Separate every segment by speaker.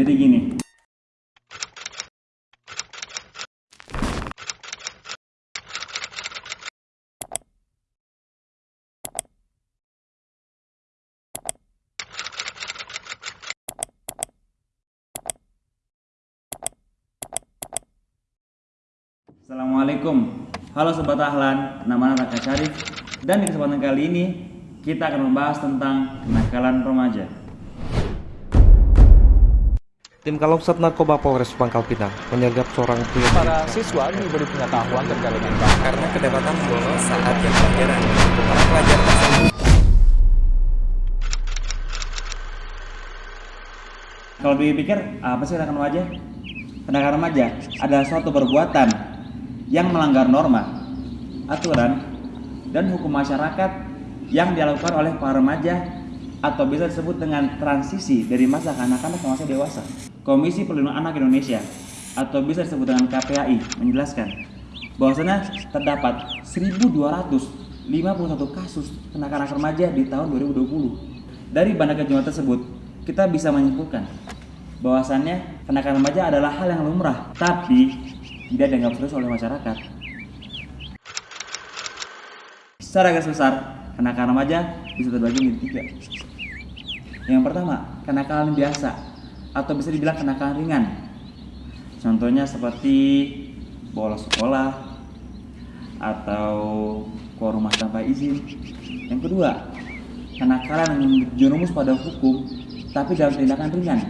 Speaker 1: Jadi gini. Assalamualaikum. Halo Sobat Ahlan, nama Raka Syarif Dan di kesempatan kali ini Kita akan membahas tentang kenakalan remaja
Speaker 2: Tim Kalopsat Narkoba Polres Pangkal Pinang menyergap seorang pria
Speaker 3: Para siswa diberi pengetahuan terkait dengan
Speaker 2: karena kedapatan bolos saat jam pelajaran. Para pelajar tersebut
Speaker 1: Kalau dipikir, apa sih kenakalan remaja? Kenakalan remaja adalah suatu perbuatan yang melanggar norma, aturan, dan hukum masyarakat yang dilakukan oleh para remaja atau bisa disebut dengan transisi dari masa kanak-kanak ke masa dewasa. Komisi Perlindungan Anak Indonesia atau bisa disebut dengan KPAI menjelaskan bahwasanya terdapat 1251 kasus kenakalan remaja di tahun 2020. Dari banyaknya jumlah tersebut, kita bisa menyimpulkan bahwasannya kenakalan remaja adalah hal yang lumrah, tapi tidak dianggap serius oleh masyarakat. Secara garis besar, kenakalan remaja bisa terbagi menjadi tiga. Yang pertama, kenakalan biasa atau bisa dibilang kenakalan ringan. Contohnya seperti bolos sekolah atau keluar rumah tanpa izin. Yang kedua, kenakalan yang berjerumus pada hukum tapi dalam tindakan ringan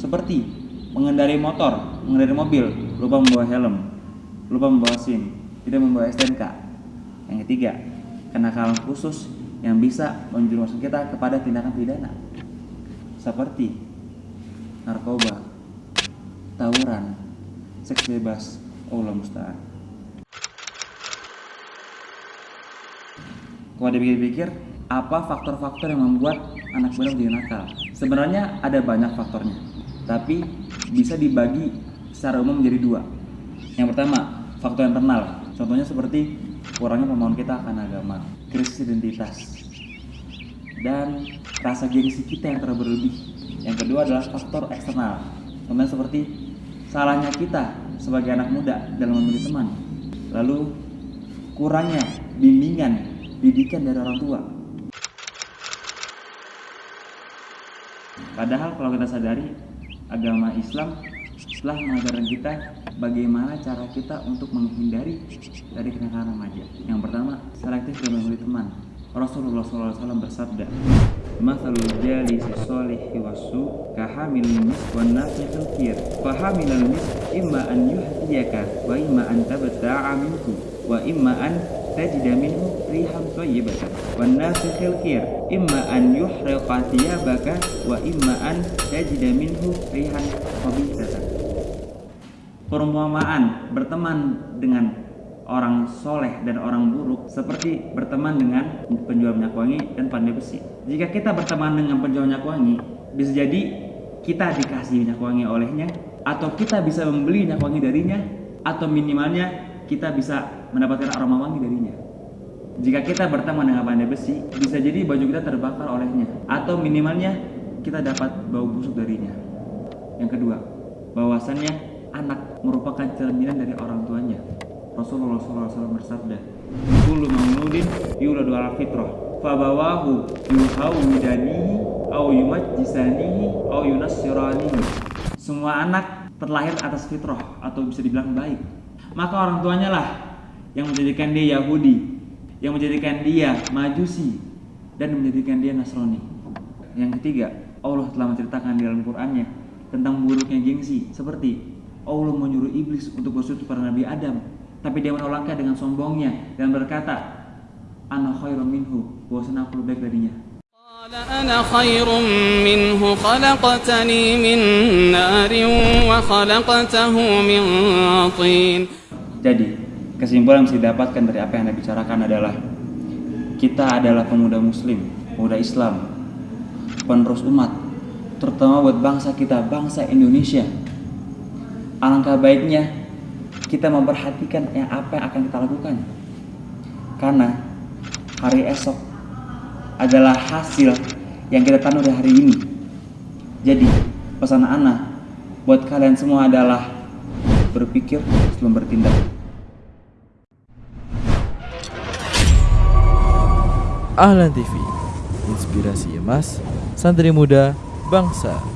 Speaker 1: seperti mengendarai motor, mengendarai mobil, lupa membawa helm, lupa membawa SIM, tidak membawa STNK. Yang ketiga, kenakalan khusus yang bisa menjerumuskan kita kepada tindakan pidana seperti narkoba, tawuran, seks bebas, Allah musta'an. Kalau dipikir-pikir, apa faktor-faktor yang membuat anak muda menjadi nakal? Sebenarnya ada banyak faktornya, tapi bisa dibagi secara umum menjadi dua. Yang pertama, faktor internal. Contohnya seperti kurangnya pemahaman kita akan agama, krisis identitas, dan rasa gengsi kita yang terlalu berlebih. Yang kedua adalah faktor eksternal. Contohnya seperti salahnya kita sebagai anak muda dalam memilih teman. Lalu kurangnya bimbingan didikan dari orang tua. Padahal kalau kita sadari agama Islam telah mengajarkan kita bagaimana cara kita untuk menghindari dari kenakalan remaja. Yang pertama, selektif dalam memilih teman. Rasulullah SAW bersabda, "Matsalul jalisi sholihi wasu kahamil mis wan nafiqil kir. Fahamilal mis imma an yuhdiyaka wa imma an tabta'a minhu wa imma an tajida minhu rihan thayyibatan wan nafiqil imma an yuhriqa thiyabaka wa imma an tajida minhu rihan khabithatan. Perumpamaan berteman dengan orang soleh dan orang buruk seperti berteman dengan penjual minyak wangi dan pandai besi. Jika kita berteman dengan penjual minyak wangi, bisa jadi kita dikasih minyak wangi olehnya, atau kita bisa membeli minyak wangi darinya, atau minimalnya kita bisa mendapatkan aroma wangi darinya. Jika kita berteman dengan pandai besi, bisa jadi baju kita terbakar olehnya, atau minimalnya kita dapat bau busuk darinya. Yang kedua, bahwasannya anak merupakan cerminan dari orang tuanya. Rasulullah SAW bersabda, "Kullu mauludin yuladu ala fitrah, fabawahu yuhawidanihi au yumajjisanihi au yunassiranihi." Semua anak terlahir atas fitrah atau bisa dibilang baik. Maka orang tuanya lah yang menjadikan dia Yahudi, yang menjadikan dia Majusi dan menjadikan dia Nasrani. Yang ketiga, Allah telah menceritakan di dalam Qur'annya tentang buruknya gengsi seperti Allah menyuruh iblis untuk bersujud pada Nabi Adam tapi dia menolaknya dengan sombongnya dan berkata ana khairum minhu bahwasanya aku lebih baik darinya
Speaker 4: قال أنا خير منه خلقتني من نار وخلقته من طين
Speaker 1: jadi kesimpulan yang bisa didapatkan dari apa yang anda bicarakan adalah kita adalah pemuda muslim pemuda Islam penerus umat terutama buat bangsa kita bangsa Indonesia alangkah baiknya kita memperhatikan yang apa yang akan kita lakukan. Karena hari esok adalah hasil yang kita tanam dari hari ini. Jadi, pesan Ana buat kalian semua adalah berpikir sebelum bertindak.
Speaker 5: Ahlan TV, inspirasi emas, santri muda, bangsa.